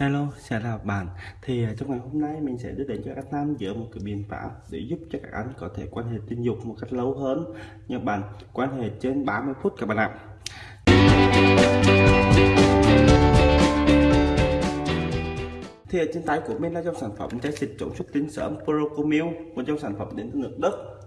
Hello, chào các bạn. Thì à, trong ngày hôm nay mình sẽ đưa đến cho các nam giữa một cái biện pháp để giúp cho các anh có thể quan hệ tình dục một cách lâu hơn. Nha bạn, quan hệ trên 30 phút các bạn ạ. Thì ở trên tay của mình là dòng sản phẩm chai xịt chống xuất tinh sớm Procomil, một dòng sản phẩm đến từ nước Đức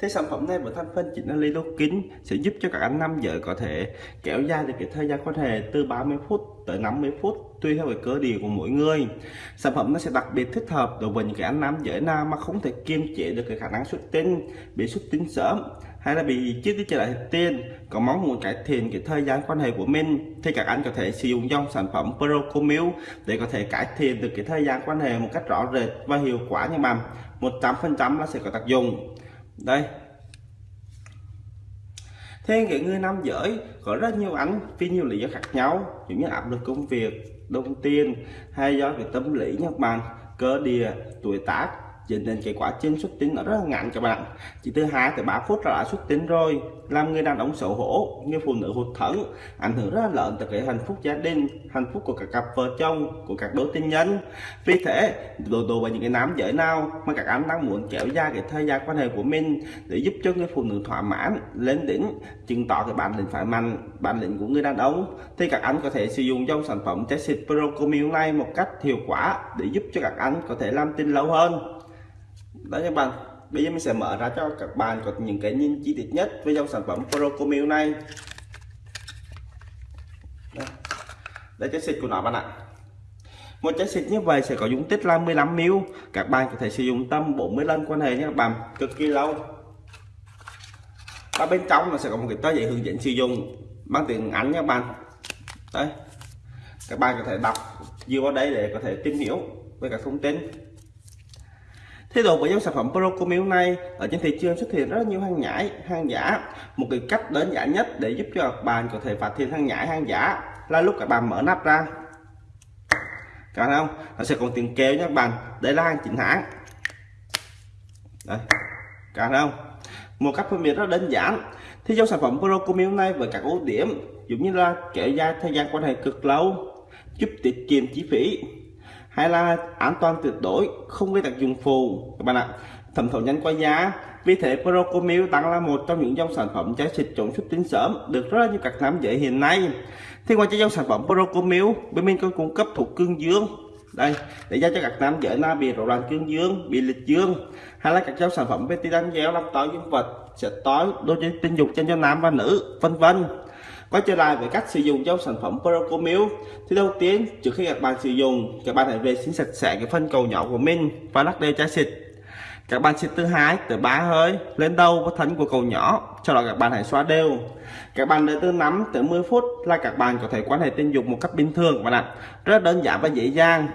Thế sản phẩm này với thành phần chính là kính sẽ giúp cho các anh nam giới có thể kéo dài được cái thời gian quan hệ từ 30 phút tới 50 phút tùy theo cái cơ địa của mỗi người. Sản phẩm nó sẽ đặc biệt thích hợp đối với những cái anh nam giới nào mà không thể kiềm chế được cái khả năng xuất tinh, bị xuất tinh sớm hay là bị chết đi trở lại tiền có mong muốn cải thiện cái thời gian quan hệ của mình thì các anh có thể sử dụng dòng sản phẩm Procomil để có thể cải thiện được cái thời gian quan hệ một cách rõ rệt và hiệu quả nha bạn 100% nó sẽ có tác dụng đây. Thế cái người nam giới, có rất nhiều ảnh vì nhiều lý do khác nhau. Giống như áp lực công việc, đồng tiền, hay do cái tâm lý nha các bạn cơ địa, tuổi tác dẫn đến cái quá trình xuất tinh nó rất là ngắn các bạn. Chỉ từ 2 tới 3 phút là đã xuất tinh rồi. Làm người đàn ông xấu hổ như phụ nữ hụt thẫn, ảnh hưởng rất là lớn tới cái hạnh phúc gia đình, hạnh phúc của các cặp vợ chồng, của các đôi tình nhân. Vì thế, đồ đồ và những cái nam giới nào mà các anh đang muốn kéo dài cái thời gian quan hệ của mình để giúp cho người phụ nữ thỏa mãn, lên đỉnh, chứng tỏ cái bản lĩnh phải mạnh, bản lĩnh của người đàn ông, thì các anh có thể sử dụng dòng sản phẩm trái xịt Procomil này một cách hiệu quả để giúp cho các anh có thể làm tin lâu hơn đó các bạn. Bây giờ mình sẽ mở ra cho các bạn có những cái nhìn chi tiết nhất với dòng sản phẩm Procomil này. Đây, đây cái xịt của nó bạn ạ. Một chai xịt như vậy sẽ có dung tích là 15 ml. Các bạn có thể sử dụng tâm 40 lần quan hệ nhé các bạn. Cực kỳ lâu. Và bên trong nó sẽ có một cái tờ giấy hướng dẫn sử dụng bằng tiếng Anh nha các bạn. Đấy các bạn có thể đọc dựa vào đây để có thể tìm hiểu về các thông tin. Thế độ với dòng sản phẩm Procomil này ở trên thị trường xuất hiện rất nhiều hàng nhái, hàng giả. Một cái cách đơn giản nhất để giúp cho các bạn có thể phát hiện hàng nhái, hàng giả là lúc các bạn mở nắp ra. Các bạn không? Nó sẽ còn tiền kêu nha các bạn. Đây là hàng chính hãng. Đây. Các bạn không? Một cách phân biệt rất đơn giản. Thì dòng sản phẩm Procomil này với các ưu điểm giống như là kéo dài thời gian quan hệ cực lâu, giúp tiết kiệm chi phí hay là an toàn tuyệt đối, không gây tác dụng phụ. Các bạn ạ, thẩm thấu nhanh qua giá. Vì thế, Procomil đang là một trong những dòng sản phẩm trái xịt chống xuất tinh sớm được rất là nhiều các nam giới hiện nay. Thì ngoài dòng sản phẩm Procomil, bên mình còn cung cấp thuộc cương dương. Đây, để cho các nam giới nào bị rối loạn cương dương, bị lịch dương. Hay là các dòng sản phẩm betidan gel làm tối dương vật sẽ tối đôi chân tình dục trên cho nam và nữ, vân vân quay trở lại với cách sử dụng trong sản phẩm Procomil thì đầu tiên, trước khi các bạn sử dụng, các bạn hãy vệ sinh sạch sẽ cái phân cầu nhỏ của mình và lắc đều chai xịt. Các bạn xịt từ hai tới ba hơi lên đầu và thân của cầu nhỏ, sau đó các bạn hãy xóa đều. Các bạn đợi từ 5 tới 10 phút là các bạn có thể quan hệ tình dục một cách bình thường các bạn ạ. Rất đơn giản và dễ dàng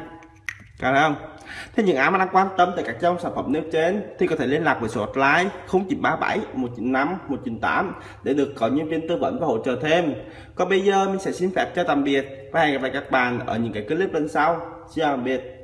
cả bạn không Thế những ai mà đang quan tâm tới các dòng sản phẩm nêu trên thì có thể liên lạc với số hotline 0937 195 198 để được có nhân viên tư vấn và hỗ trợ thêm. Còn bây giờ mình sẽ xin phép cho tạm biệt và hẹn gặp lại các bạn ở những cái clip lần sau. Xin chào tạm biệt.